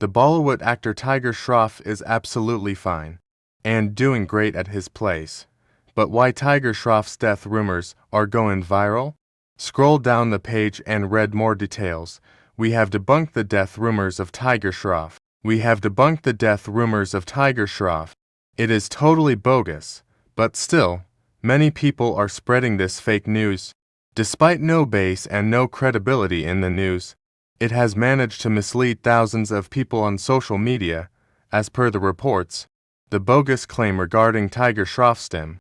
The Bollywood actor Tiger Shroff is absolutely fine and doing great at his place. But why Tiger Shroff's death rumors are going viral? Scroll down the page and read more details. We have debunked the death rumors of Tiger Shroff. We have debunked the death rumors of Tiger Shroff. It is totally bogus, but still, many people are spreading this fake news. Despite no base and no credibility in the news, it has managed to mislead thousands of people on social media, as per the reports. The bogus claim regarding Tiger Shroff stem